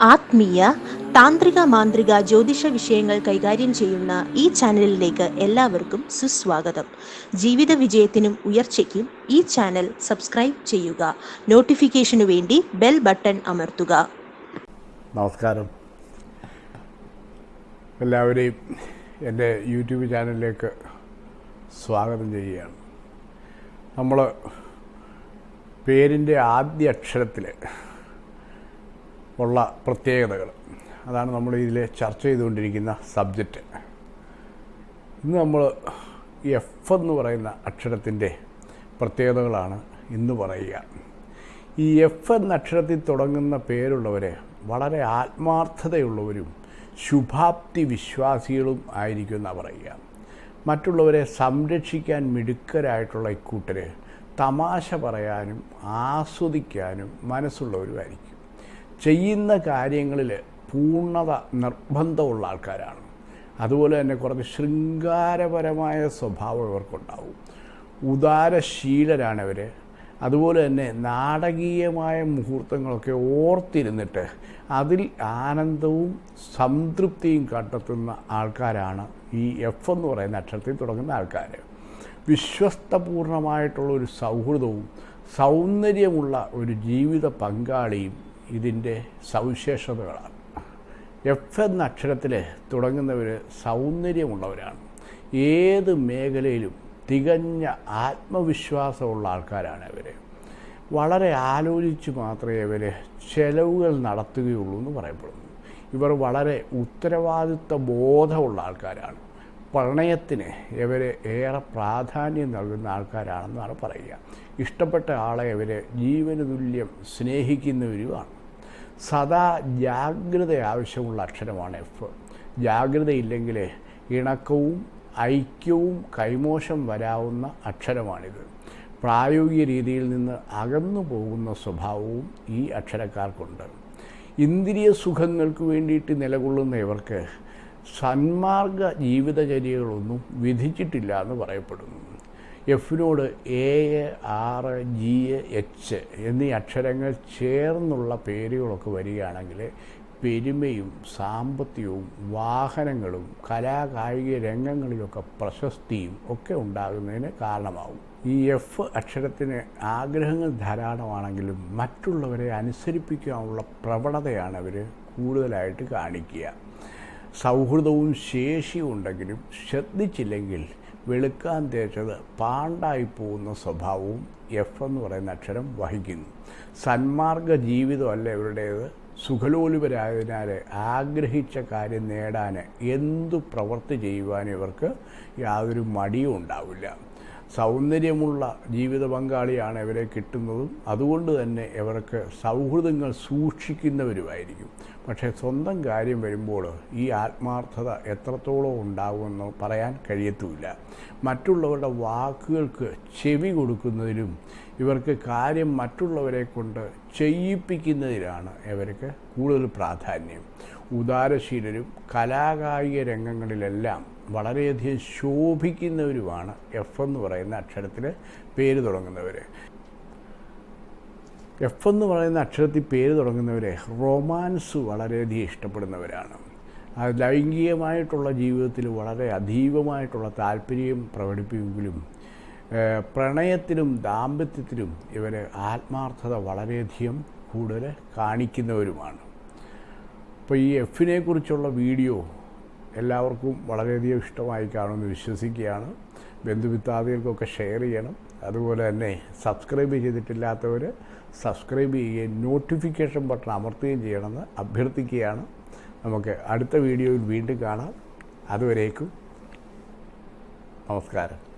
ആത്മീയ താന്ത്രിക മാന്ത്രിക ജ്യോതിഷ വിഷയങ്ങൾ കൈകാര്യം ചെയ്യുന്ന ഈ ചാനലിലേക്ക് എല്ലാവർക്കും സുസ്വാഗതം. ജീവിത വിജയത്തിനും ഉയർച്ചയ്ക്കും ഈ ചാനൽ സബ്സ്ക്രൈബ് ചെയ്യുക. നോട്ടിഫിക്കേഷനു വേണ്ടി ബെൽ ബട്ടൺ അമർത്തുക. നമസ്കാരം. എല്ലാവരെയും എന്റെ യൂട്യൂബ് ചാനലിലേക്ക് സ്വാഗതം ചെയ്യുകയാണ്. നമ്മൾ പേരിന്റെ ആദ്യ അക്ഷരത്തിൽ ഉള്ള പ്രത്യേകതകൾ. അതാണ് നമ്മൾ ഇതിൽ ചർച്ച ചെയ്തുകൊണ്ടിരിക്കുന്ന സബ്ജക്റ്റ്. ഇന്ന് നമ്മൾ എഫ് എന്ന് പറയുന്ന അക്ഷരത്തിന്റെ പ്രത്യേകതകളാണ് ഇന്ന് പറയുക. ഈ എഫ് എന്ന അക്ഷരത്തിൽ തുടങ്ങുന്ന പേരുള്ളവരെ വളരെ ആത്മാർത്ഥതയുള്ളവരും ശുഭാപ്തി വിശ്വാസികളും ആയിരിക്കും പറയുക. മറ്റുള്ളവരെ സംരക്ഷിക്കാൻ മിടുക്കരായിട്ടുള്ള ഇക്കൂട്ടർ തമാശ പറയാനും ആസ്വദിക്കാനും മനസ്സുള്ളവരുമായിരിക്കും. ചെയ്യുന്ന കാര്യങ്ങളിൽ പൂർണത നിർബന്ധമുള്ള ആൾക്കാരാണ്. അതുപോലെ തന്നെ കുറച്ച് ശൃംഗാരപരമായ സ്വഭാവം ഇവർക്കുണ്ടാവും. ഉദാരശീലരാണ് ഇവർ അതുപോലെ തന്നെ നാടകീയമായ മുഹൂർത്തങ്ങളൊക്കെ ഓർത്തിരുന്നിട്ട് അതിൽ ആനന്ദവും സംതൃപ്തിയും കണ്ടെത്തുന്ന ആൾക്കാരാണ് ഈ എഫ് എന്ന് പറയുന്ന അക്ഷരത്തിൽ തുടങ്ങുന്ന ആൾക്കാർ വിശ്വസ്തപൂർണമായിട്ടുള്ള ഒരു സൗഹൃദവും സൗന്ദര്യമുള്ള ഒരു ജീവിത പങ്കാളിയും ഇതിന്റെ സവിശേഷതകളാണ്. എഫ് എന്ന അക്ഷരത്തിൽ തുടങ്ങുന്നവർ സൗന്ദര്യമുള്ളവരാണ്. ഏത് മേഖലയിലും തികഞ്ഞ ആത്മവിശ്വാസമുള്ള ആൾക്കാരാണ് ഇവർ വളരെ ആലോചിച്ച് മാത്രമേ ഇവർ ചെലവുകൾ നടത്തുകയുള്ളൂ എന്ന് പറയപ്പെടുന്നു. ഇവർ വളരെ ഉത്തരവാദിത്വ ബോധമുള്ള ആൾക്കാരാണ്. പ്രണയത്തിന് ഇവർ ഏറെ പ്രാധാന്യം നൽകുന്ന ആൾക്കാരാണെന്നാണ് പറയുക. ഇഷ്ടപ്പെട്ട ആളെ ഇവർ ജീവനതുല്യം സ്നേഹിക്കുന്നവരുമാണ്. സദാ ജാഗ്രത ആവശ്യമുള്ള അക്ഷരമാണ് എഫ്. ജാഗ്രതയില്ലെങ്കിൽ ഇണക്കവും ഐക്യവും കൈമോശം വരാവുന്ന അക്ഷരമാണിത്. പ്രായോഗിക രീതിയിൽ നിന്ന് അകന്നു പോകുന്ന സ്വഭാവവും ഈ അക്ഷരക്കാർക്കുണ്ട്. ഇന്ദ്രിയ സുഖങ്ങൾക്ക് വേണ്ടിയിട്ട് നിലകൊള്ളുന്ന ഇവർക്ക് സന്മാർഗ ജീവിതചര്യകളൊന്നും വിധിച്ചിട്ടില്ല എന്ന് പറയപ്പെടുന്നു. എഫിനോട് എ ആറ് ജി എച്ച് എന്നീ അക്ഷരങ്ങൾ ചേർന്നുള്ള പേരുകളൊക്കെ വരികയാണെങ്കിൽ പെരുമയും സാമ്പത്തികവും വാഹനങ്ങളും കലാകായിക രംഗങ്ങളിലൊക്കെ പ്രശസ്തിയും ഒക്കെ ഉണ്ടാകുന്നതിന് കാരണമാകും ഈ എഫ് അക്ഷരത്തിന് ആഗ്രഹങ്ങൾ ധാരാളമാണെങ്കിലും മറ്റുള്ളവരെ അനുസരിപ്പിക്കാനുള്ള പ്രവണതയാണ് അവർ കൂടുതലായിട്ട് കാണിക്കുക. സൗഹൃദവും ശേഷിയും ഉണ്ടെങ്കിലും ശ്രദ്ധിച്ചില്ലെങ്കിൽ വെളുക്കാൻ തേച്ചത് പാണ്ടായി പോകുന്ന സ്വഭാവവും എഫ് എന്ന് പറയുന്ന അക്ഷരം വഹിക്കുന്നു. സന്മാർഗ ജീവിതമല്ല ഇവരുടേത്. സുഖലോലുപരായതിനാൽ ആഗ്രഹിച്ച കാര്യം നേടാൻ എന്തു പ്രവൃത്തി ചെയ്യുവാൻ ഇവർക്ക് യാതൊരു മടിയും ഉണ്ടാവില്ല. സൗന്ദര്യമുള്ള ജീവിത പങ്കാളിയാണ് ഇവരെ കിട്ടുന്നതും അതുകൊണ്ട് തന്നെ ഇവർക്ക് സൗഹൃദങ്ങൾ സൂക്ഷിക്കുന്നവരുമായിരിക്കും. പക്ഷേ സ്വന്തം കാര്യം വരുമ്പോൾ ഈ ആത്മാർത്ഥത എത്രത്തോളം ഉണ്ടാകുമെന്ന് പറയാൻ കഴിയത്തുമില്ല. മറ്റുള്ളവരുടെ വാക്കുകൾക്ക് ചെവി കൊടുക്കുന്നതിലും ഇവർക്ക് കാര്യം മറ്റുള്ളവരെ കൊണ്ട് ചെയ്യിപ്പിക്കുന്നതിലാണ് ഇവർക്ക് കൂടുതൽ പ്രാധാന്യം. ഉദാരശീലരും കലാകായിക രംഗങ്ങളിലെല്ലാം വളരെയധികം ശോഭിക്കുന്നവരുമാണ് എഫ് എന്ന് പറയുന്ന അക്ഷരത്തിൽ പേര് തുടങ്ങുന്നവർ എഫ് എന്ന് പറയുന്ന അക്ഷരത്തിൽ പേര് തുടങ്ങുന്നവർ റൊമാൻസ് വളരെയധികം ഇഷ്ടപ്പെടുന്നവരാണ്. ലൈംഗികമായിട്ടുള്ള ജീവിതത്തിൽ വളരെ അതീവമായിട്ടുള്ള താല്പര്യം പ്രകടിപ്പിക്കുമെങ്കിലും പ്രണയത്തിലും ദാമ്പത്യത്തിലും ഇവർ ആത്മാർത്ഥത വളരെയധികം കൂടുതൽ കാണിക്കുന്നവരുമാണ്. അപ്പോൾ ഈ എഫിനെ കുറിച്ചുള്ള വീഡിയോ എല്ലാവർക്കും വളരെയധികം ഇഷ്ടമായി കാണുമെന്ന് വിശ്വസിക്കുകയാണ്. ബന്ധുമിത്താദികൾക്കൊക്കെ ഷെയർ ചെയ്യണം. അതുപോലെ തന്നെ സബ്സ്ക്രൈബ് ചെയ്തിട്ടില്ലാത്തവർ സബ്സ്ക്രൈബ് ചെയ്യുകയും നോട്ടിഫിക്കേഷൻ ബട്ടൺ അമർത്തുകയും ചെയ്യണമെന്ന് അഭ്യർത്ഥിക്കുകയാണ്. നമുക്ക് അടുത്ത വീഡിയോയിൽ വീണ്ടും കാണാം. അതുവരേക്കും നമസ്കാരം.